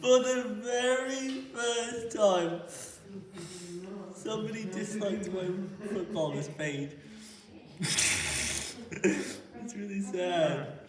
for the very first time. Somebody disliked my footballers page. it's really sad.